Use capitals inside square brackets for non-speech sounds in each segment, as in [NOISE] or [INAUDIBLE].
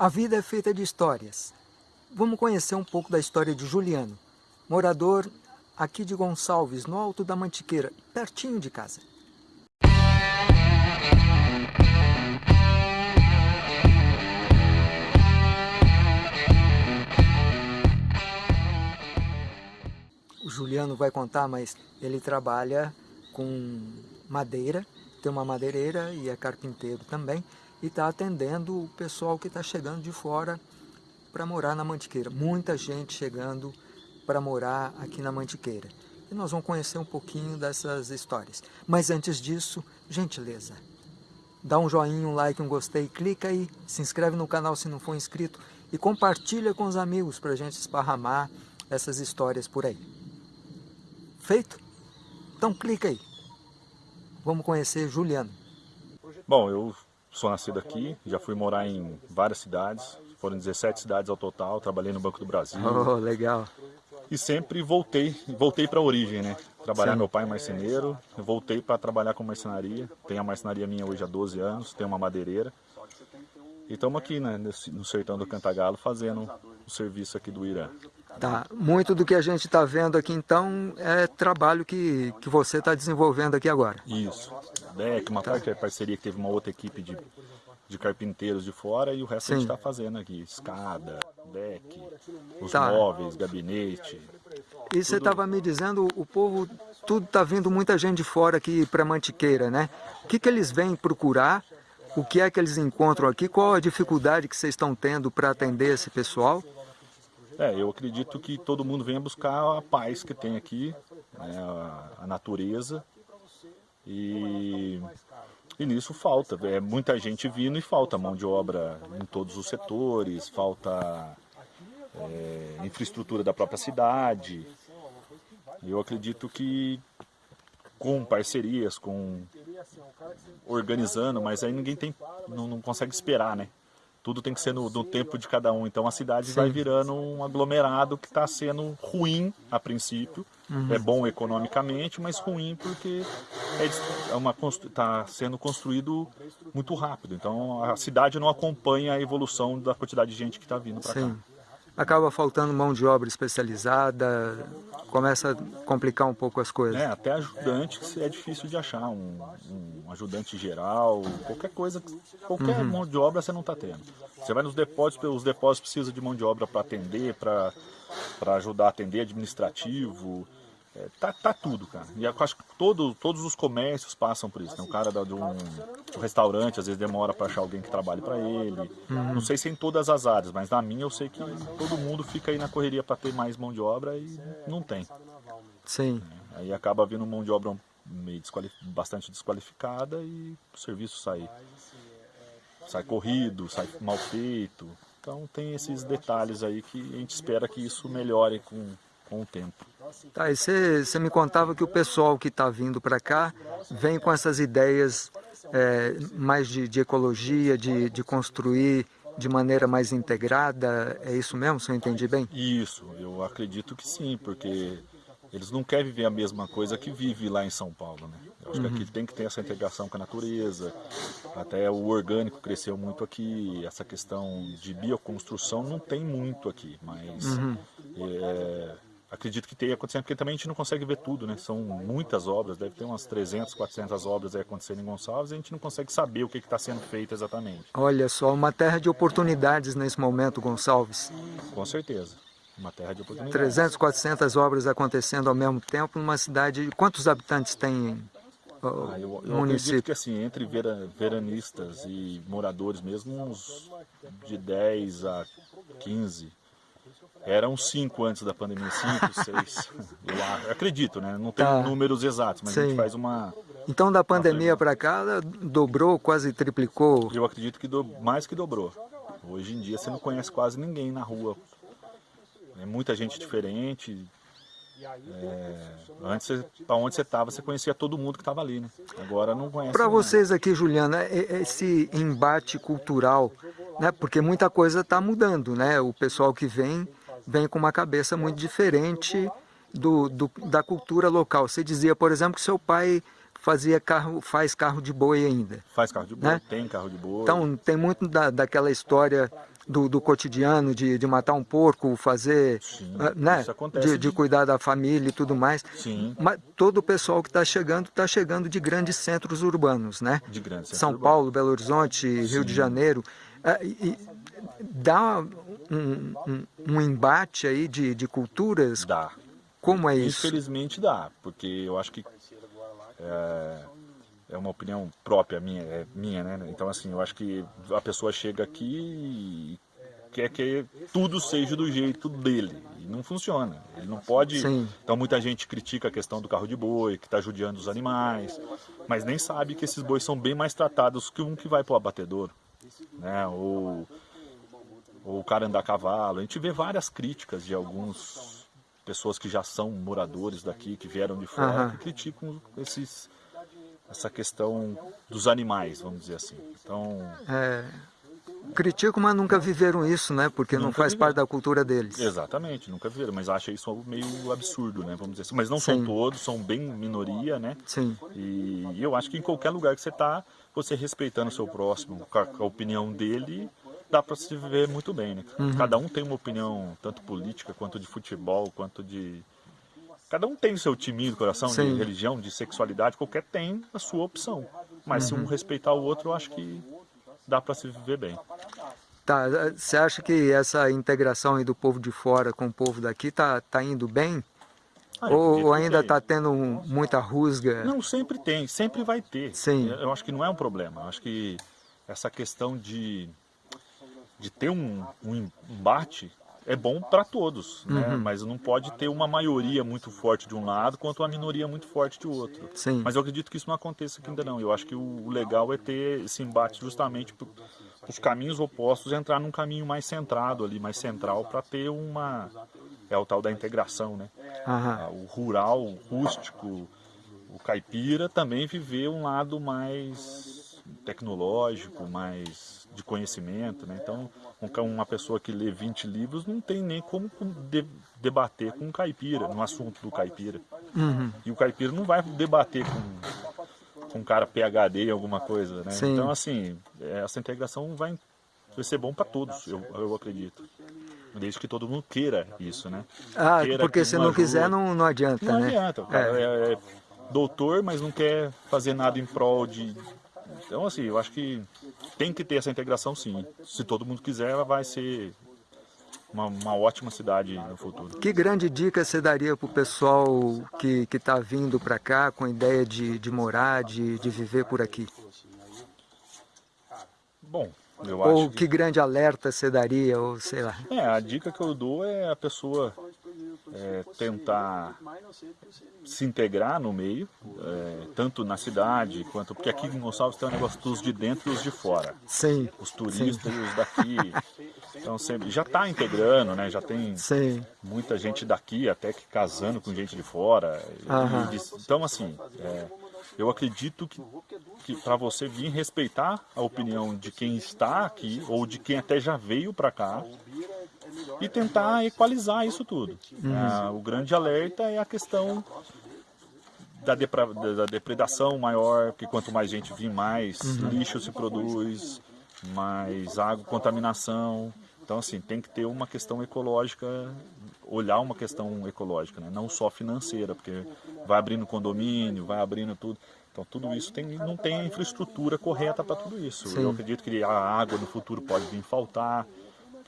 A vida é feita de histórias. Vamos conhecer um pouco da história de Juliano, morador aqui de Gonçalves, no Alto da Mantiqueira, pertinho de casa. O Juliano vai contar, mas ele trabalha com madeira, tem uma madeireira e é carpinteiro também e está atendendo o pessoal que está chegando de fora para morar na Mantiqueira. Muita gente chegando para morar aqui na Mantiqueira. E nós vamos conhecer um pouquinho dessas histórias. Mas antes disso, gentileza, dá um joinha, um like, um gostei, clica aí, se inscreve no canal se não for inscrito e compartilha com os amigos para a gente esparramar essas histórias por aí. Feito? Então clica aí. Vamos conhecer Juliano. Bom, eu Sou nascido aqui, já fui morar em várias cidades, foram 17 cidades ao total, trabalhei no Banco do Brasil. Oh, legal. E sempre voltei, voltei para a origem, né? Trabalhar, Sim. meu pai é marceneiro, voltei para trabalhar com marcenaria. Tenho a marcenaria minha hoje há 12 anos, tenho uma madeireira. E estamos aqui né, no sertão do Cantagalo fazendo o serviço aqui do Irã. Tá. Muito do que a gente está vendo aqui então é trabalho que, que você está desenvolvendo aqui agora. Isso. DEC, uma tá. parte é parceria que teve uma outra equipe de, de carpinteiros de fora e o resto Sim. a gente está fazendo aqui. Escada, deck, os tá. móveis, gabinete. E você estava me dizendo, o povo, tudo está vindo muita gente de fora aqui para Mantiqueira, né? O que, que eles vêm procurar? O que é que eles encontram aqui? Qual a dificuldade que vocês estão tendo para atender esse pessoal? É, eu acredito que todo mundo venha buscar a paz que tem aqui, né, a, a, natureza. E, e nisso falta. É muita gente vindo e falta mão de obra em todos os setores, falta é, infraestrutura da própria cidade. Eu acredito que com parcerias, com organizando, mas aí ninguém tem, não, não consegue esperar, né? Tudo tem que ser no, no tempo de cada um. Então a cidade Sim. vai virando um aglomerado que está sendo ruim a princípio. Uhum. É bom economicamente, mas ruim porque é, é uma está sendo construído muito rápido. Então a cidade não acompanha a evolução da quantidade de gente que está vindo para cá acaba faltando mão de obra especializada, começa a complicar um pouco as coisas. É, até ajudante é difícil de achar, um, um ajudante geral, qualquer coisa, qualquer uhum. mão de obra você não está tendo. Você vai nos depósitos, os depósitos precisam de mão de obra para atender, para ajudar a atender administrativo, é, tá, tá tudo, cara. E eu acho que todo, todos os comércios passam por isso. Né? Um cara de um, um restaurante, às vezes demora para achar alguém que trabalhe para ele. Uhum. Não sei se em todas as áreas, mas na minha eu sei que todo mundo fica aí na correria para ter mais mão de obra e não tem. Sim. É, aí acaba vindo mão de obra meio bastante desqualificada e o serviço sai, sai corrido, sai mal feito. Então tem esses detalhes aí que a gente espera que isso melhore com, com o tempo. Tá, e você, me contava que o pessoal que está vindo para cá vem com essas ideias é, mais de, de ecologia, de, de construir de maneira mais integrada, é isso mesmo, se eu entendi bem? Isso, eu acredito que sim, porque eles não querem viver a mesma coisa que vive lá em São Paulo, né? Eu acho uhum. que aqui tem que ter essa integração com a natureza, até o orgânico cresceu muito aqui, essa questão de bioconstrução não tem muito aqui, mas uhum. é, acredito que tenha acontecendo, porque também a gente não consegue ver tudo, né? São muitas obras, deve ter umas 300, 400 obras aí acontecendo em Gonçalves, e a gente não consegue saber o que está sendo feito exatamente. Olha só, uma terra de oportunidades nesse momento, Gonçalves. Com certeza, uma terra de oportunidades. 300, 400 obras acontecendo ao mesmo tempo numa cidade... Quantos habitantes tem o ah, eu, eu município? que assim, entre vera, veranistas e moradores mesmo, uns de 10 a 15 eram cinco antes da pandemia, cinco, [LAUGHS] seis, eu acredito, né? Não tem tá. números exatos, mas Sim. a gente faz uma... Então da pandemia para cá, dobrou, quase triplicou? Eu acredito que do, mais que dobrou. Hoje em dia você não conhece quase ninguém na rua. É muita gente diferente. É, antes, para onde você estava, você conhecia todo mundo que estava ali, né? Agora não conhece. Para vocês aqui, Juliana, esse embate cultural, né? Porque muita coisa está mudando, né? O pessoal que vem vem com uma cabeça muito diferente do, do, da cultura local. Você dizia, por exemplo, que seu pai fazia carro, faz carro de boi ainda. Faz carro de boi, né? tem carro de boi. Então tem muito da, daquela história do, do cotidiano, de, de matar um porco, fazer, Sim, ah, né, de, de, cuidar da família e tudo mais. Sim. Mas todo o pessoal que está chegando, está chegando de grandes centros urbanos, né? De grandes São centros Paulo, Belo Horizonte, Rio de Janeiro. Ah, e, dá um, um, um, embate aí de, de culturas? Dá. Como é isso? Infelizmente dá, porque eu acho que é, é uma opinião própria minha, é minha, né? Então assim, eu acho que a pessoa chega aqui e quer que tudo seja do jeito dele. E não funciona. Ele não pode. Sim. Então muita gente critica a questão do carro de boi, que está judiando os animais, mas nem sabe que esses bois são bem mais tratados que um que vai para o abatedouro. Né? Ou, ou o cara andar a cavalo. A gente vê várias críticas de alguns pessoas que já são moradores daqui, que vieram de fora, Aham. que criticam esses, essa questão dos animais, vamos dizer assim. Então, É, critico, mas nunca viveram isso, né? Porque não faz viveram. parte da cultura deles. exatamente, nunca viram, mas acha isso meio absurdo, né? Vamos dizer assim. Mas não são Sim. todos, são bem minoria, né? Sim, E eu acho que em qualquer lugar que você está, você respeitando o seu próximo, a opinião dele, dá para se viver muito bem, né? Uhum. Cada um tem uma opinião, tanto política, quanto de futebol, quanto de... Cada um tem o seu timinho do coração, Sim. de religião, de sexualidade, qualquer tem a sua opção. Mas se um Uhum. respeitar o outro, eu acho que dá para se viver bem. Tá, você acha que essa integração aí do povo de fora com o povo daqui tá, tá indo bem? Ah, Ou, ainda tem. tá tendo um- muita rusga? Não, sempre tem, sempre vai ter. Sim. Eu acho que não é um problema. Eu acho que essa questão de, de ter um, um embate é bom para todos, né? Uhum. mas não pode ter uma maioria muito forte de um lado quanto uma minoria muito forte de outro. Sim. Mas eu acredito que isso não aconteça aqui ainda não. Eu acho que o legal é ter esse embate justamente para os caminhos opostos entrar num caminho mais centrado ali, mais central, para ter uma... É o tal da integração, né? Ah, o rural, o rústico, o caipira também viver um lado mais tecnológico, mais de conhecimento, né? Então, um uma pessoa que lê 20 livros não tem nem como de- debater com um caipira, no assunto do caipira. Uhum. E o caipira não vai debater com, com um cara PhD em alguma coisa, né? Sim. Então, assim, essa integração vai, vai ser bom para todos, eu, eu acredito. Desde que todo mundo queira isso, né? Ah, Queira porque que se não ajude. quiser não, não adianta, Não né? adianta, o cara é. é doutor, mas não quer fazer nada em prol de... Então, assim, eu acho que tem que ter essa integração sim. Se todo mundo quiser, ela vai ser uma, uma ótima cidade no futuro. Que grande dica você daria para o pessoal que está vindo para cá com a ideia de, de morar, de, de viver por aqui? Bom, eu Ou acho que grande alerta você daria, ou sei lá. É, a dica que eu dou é a pessoa é, tentar se integrar no meio, é, tanto na cidade quanto... Porque aqui em Gonçalves tem um negócio dos de dentro e os de fora. Sim, Os turistas e os daqui. [LAUGHS] Então sempre, já está integrando, né? Já tem sim, muita gente daqui até que casando com gente de fora. Aham. e- então assim, é, eu acredito que, que para você vir respeitar a opinião de quem está aqui ou de quem até já veio para cá e tentar equalizar isso tudo. Ah, o grande alerta é a questão da, da- da depredação maior, porque quanto mais gente vir, mais lixo se produz, mais água, contaminação. Então, assim, tem que ter uma questão ecológica, olhar uma questão ecológica, né? não só financeira, porque vai abrindo condomínio, vai abrindo tudo. Então, tudo isso tem, não tem a infraestrutura correta para tudo isso. Sim. Eu acredito que a água no futuro pode vir faltar,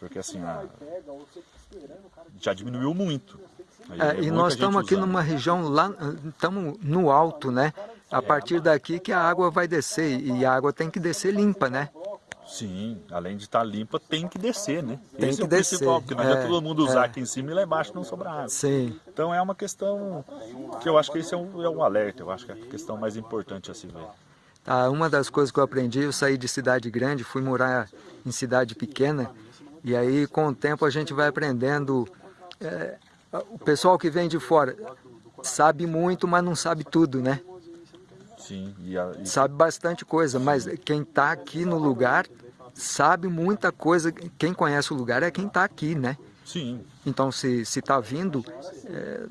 porque assim, a- já diminuiu muito. Aí É, é e nós estamos aqui usando. numa região lá, estamos no alto, né? A partir daqui que a água vai descer e a água tem que descer limpa, né? Sim, além de estar limpa, tem que descer, né? Tem Esse que é o principal, descer, porque não é, todo mundo usar é. aqui em cima e lá embaixo não sobrar água. Sim. Então é uma questão que eu acho que esse é um, é um alerta, eu acho que é a questão mais importante a se ver. Ah, uma das coisas que eu aprendi, eu saí de cidade grande, fui morar em cidade pequena, e aí com o tempo a gente vai aprendendo. é, o pessoal que vem de fora sabe muito, mas não sabe tudo, né? Sim, e, a, e Sabe bastante coisa, mas quem está aqui no lugar sabe muita coisa. Quem conhece o lugar é quem está aqui, né? sim, Então, se está vindo, é,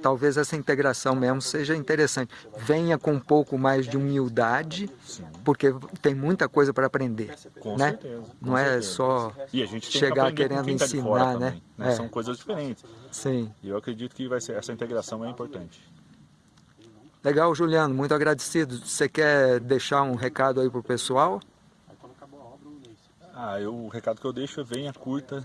talvez essa integração mesmo seja interessante. Venha com um pouco mais de humildade, sim. Porque tem muita coisa para aprender, Com né? certeza. com Não é certeza. só gente tem chegar que querendo tá ensinar, também, né? É. São coisas diferentes. Sim. E eu acredito que vai ser, essa integração é importante. Legal, Juliano, muito agradecido. Você quer deixar um recado aí pro pessoal? Ah, eu, o recado que eu deixo é venha, curta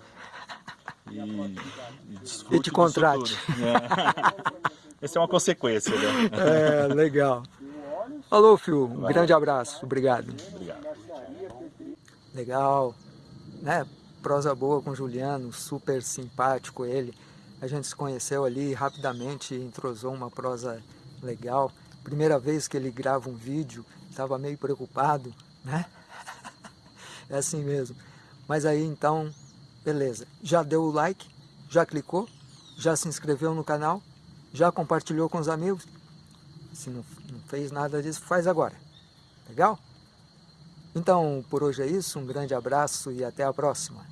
e, e desfrute E te contrate. É. [LAUGHS] Essa é uma consequência, né? É, legal. Falou, Fio. Um grande abraço. Obrigado. Obrigado. Legal. Né? Prosa boa com o Juliano, super simpático ele. A gente se conheceu ali rapidamente, entrosou uma prosa legal. Primeira vez que ele grava um vídeo, estava meio preocupado, né? [LAUGHS] É assim mesmo. Mas aí então, beleza. Já deu o like? Já clicou? Já se inscreveu no canal? Já compartilhou com os amigos? Se não, não fez nada disso, faz agora. Legal? Então, por hoje é isso. Um grande abraço e até a próxima.